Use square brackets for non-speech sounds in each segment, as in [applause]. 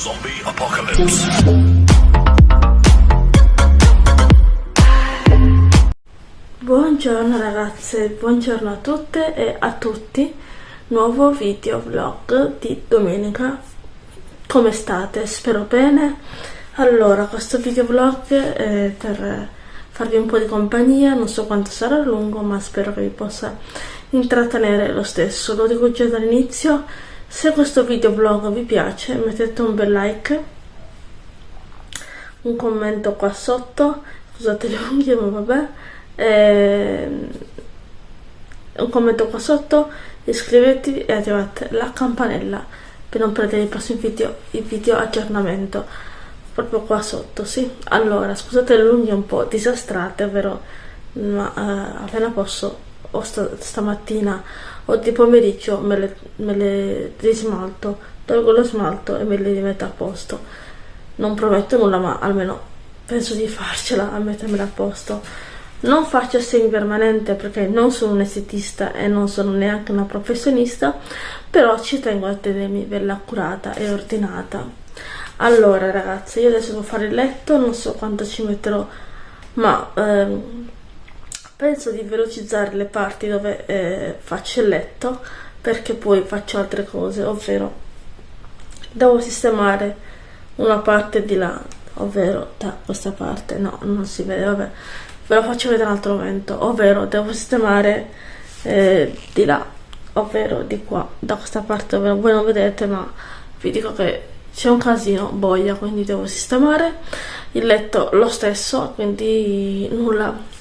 Zombie Apocalypse. Buongiorno ragazze, buongiorno a tutte e a tutti. Nuovo video vlog di domenica. Come state? Spero bene. Allora, questo video vlog è per farvi un po' di compagnia, non so quanto sarà lungo, ma spero che vi possa intrattenere lo stesso. Lo dico già dall'inizio se questo video vlog vi piace mettete un bel like un commento qua sotto scusate le unghie ma vabbè e... un commento qua sotto iscrivetevi e attivate la campanella per non perdere i prossimi video, i video aggiornamento proprio qua sotto sì. Allora scusate le unghie un po' disastrate vero? Ma eh, appena posso o sta, stamattina o di pomeriggio me le, me le rismalto, tolgo lo smalto e me le rimetto a posto. Non prometto nulla, ma almeno penso di farcela a mettermela a posto. Non faccio semi permanente perché non sono un estetista e non sono neanche una professionista, però ci tengo a tenermi bella accurata e ordinata. Allora ragazzi, io adesso devo fare il letto, non so quanto ci metterò, ma ehm, penso di velocizzare le parti dove eh, faccio il letto perché poi faccio altre cose ovvero devo sistemare una parte di là ovvero da questa parte. No non si vede vabbè. Ve lo faccio vedere un altro momento ovvero devo sistemare eh, di là ovvero di qua da questa parte dove voi non vedete ma vi dico che c'è un casino boia quindi devo sistemare il letto lo stesso quindi nulla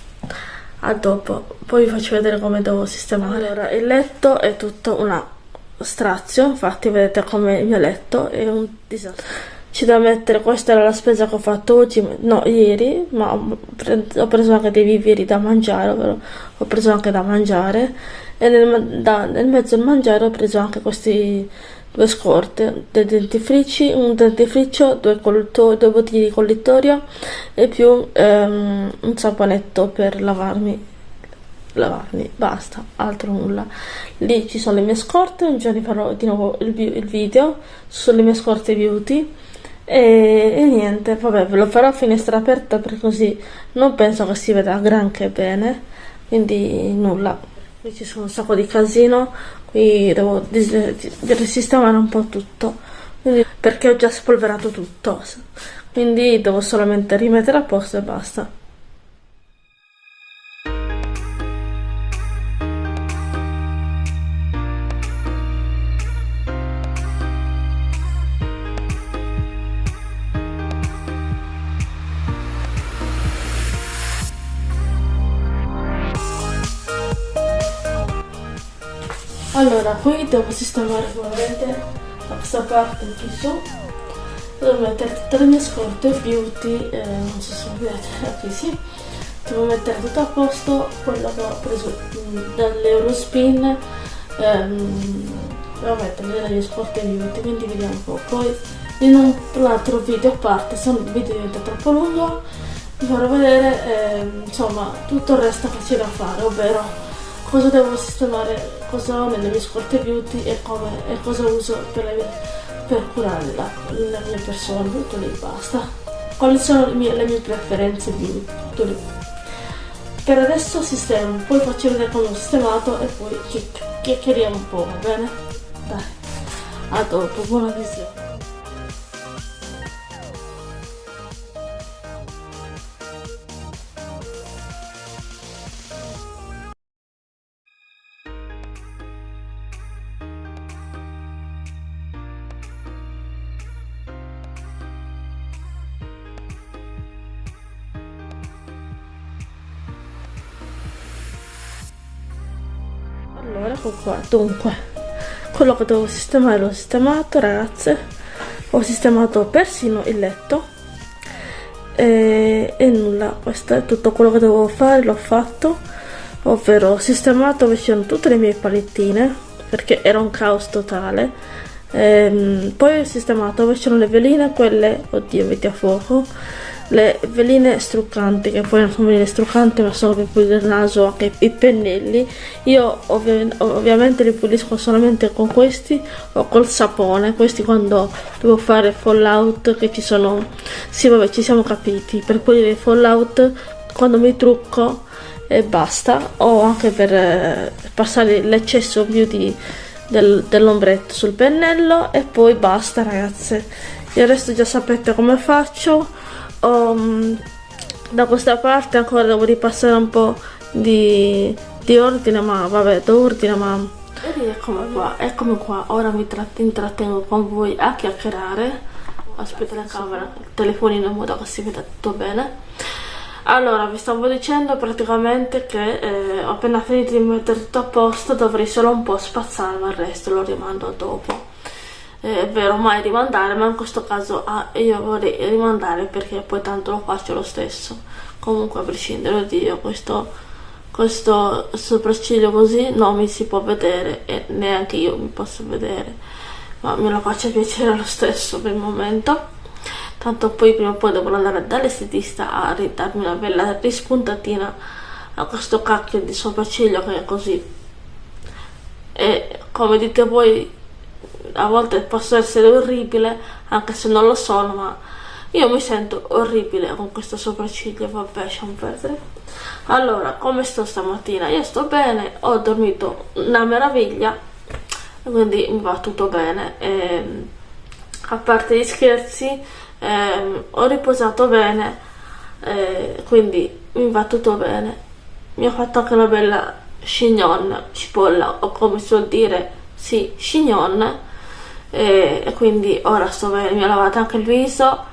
a dopo. Poi vi faccio vedere come devo sistemare. Allora il letto è tutto una strazio infatti vedete come il mio letto è un disastro. C'è da mettere questa era la spesa che ho fatto oggi no ieri ma ho preso anche dei viveri da mangiare ovvero ho preso anche da mangiare. E nel, da, nel mezzo al mangiare ho preso anche questi due scorte, dei dentifrici, un dentifricio, due, due bottiglie di collitorio e più um, un saponetto per lavarmi lavarmi, basta, altro nulla. Lì ci sono le mie scorte, un giorno farò di nuovo il, il video sulle mie scorte beauty e, e, niente, vabbè, ve lo farò a finestra aperta perché così non penso che si veda granché bene, quindi nulla. Qui ci sono un sacco di casino, qui devo risistemare un po' tutto. Quindi, perché ho già spolverato tutto. Quindi devo solamente rimettere a posto e basta allora qui devo sistemare ovviamente da questa parte qui su devo mettere tutte le mie scorte beauty eh, non so se vedete qui [laughs] sì. Devo mettere tutto a posto quello che ho preso mm, dall'Eurospin ehm, devo mettere le mie scorte beauty quindi vediamo un po' poi in un altro video a parte se il video diventa troppo lungo vi farò vedere eh, insomma tutto il resto c'è da fare ovvero cosa devo sistemare, cosa ho nelle mie scorte beauty e, come, e cosa uso per, mie, per curare la, la, mia persona, tutto lì basta. Quali sono le mie, le mie preferenze beauty, tutto lì. Per adesso sistemo, poi faccio vedere come ho sistemato e poi chiacchieriamo un po', va bene? Dai, a dopo, buona visione. Allora ecco qua. Dunque quello che devo sistemare l'ho sistemato ragazze. Ho sistemato persino il letto. E, e nulla. Questo è tutto quello che dovevo fare l'ho fatto. Ovvero ho sistemato vicino tutte le mie palettine perché era un caos totale. Ehm, poi ho sistemato vicino le veline quelle oddio metti a fuoco le veline struccanti che poi non sono veline struccanti ma sono per pulire il naso anche i pennelli. Io ovvi ovviamente li pulisco solamente con questi o col sapone. Questi quando devo fare fallout che ci sono sì vabbè ci siamo capiti. Per pulire fallout quando mi trucco e basta. O anche per eh, passare l'eccesso beauty del, dell'ombretto sul pennello e poi basta ragazze. Il resto già sapete come faccio um, da questa parte ancora devo ripassare un po' di, di ordine ma vabbè d'ordine ma eccomi qua eccomi qua. Ora mi intrattengo con voi a chiacchierare. Aspetta la camera il telefonino in modo che si veda tutto bene. Allora vi stavo dicendo praticamente che eh, ho appena finito di mettere tutto a posto dovrei solo un po' spazzare ma il resto lo rimando dopo eh, è vero mai rimandare ma in questo caso ah, io vorrei rimandare perché poi tanto lo faccio lo stesso. Comunque a prescindere da Dio questo, questo sopracciglio così non mi si può vedere e neanche io mi posso vedere. Ma me lo faccio piacere lo stesso per il momento. Tanto poi prima o poi devo andare dall'estetista a darmi una bella rispuntatina a questo cacchio di sopracciglio che è così. E come dite voi a volte posso essere orribile anche se non lo sono ma io mi sento orribile con questo sopracciglio. Vabbè lasciamo perdere. Allora come sto stamattina? Io sto bene ho dormito una meraviglia quindi mi va tutto bene. E, a parte gli scherzi eh, ho riposato bene eh, quindi mi va tutto bene. Mi ho fatto anche una bella chignon cipolla o come si suol dire sì chignon e, e quindi ora sto bene mi ho lavato anche il viso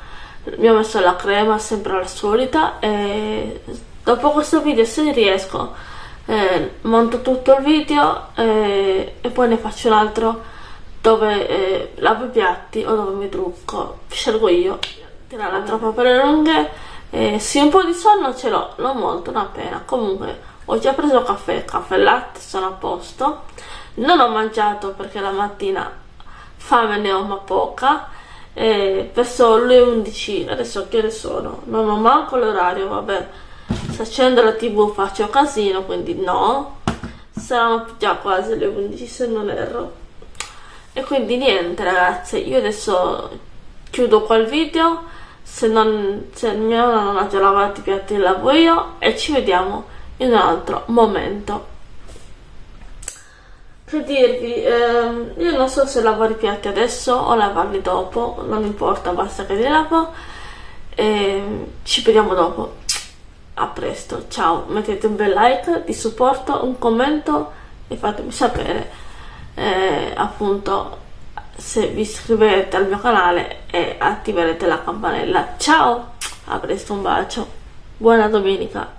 mi ho messo la crema sempre la solita e dopo questo video se riesco eh, monto tutto il video eh, e poi ne faccio un altro dove eh, lavo i piatti o dove mi trucco. Scelgo io. Tirare troppo per le lunghe. Eh, sì un po' di sonno ce l'ho non molto una pena comunque ho già preso caffè. Caffè e latte sono a posto non ho mangiato perché la mattina fame ne ho ma poca eh, verso le 11 adesso che ore sono? Non ho manco l'orario vabbè. Se accendo la tv faccio casino quindi no. Saranno già quasi le 11 se non erro. E quindi niente ragazze io adesso chiudo qua il video. Se, non, se mia nonna non ha già lavato i piatti lavo io e ci vediamo in un altro momento che dirvi ehm, io non so se lavare i piatti adesso o lavarli dopo non importa basta che li lavo. E ci vediamo dopo. A presto ciao. Mettete un bel like di supporto un commento e fatemi sapere eh, appunto se vi iscriverete al mio canale e attiverete la campanella. Ciao a presto un bacio. Buona domenica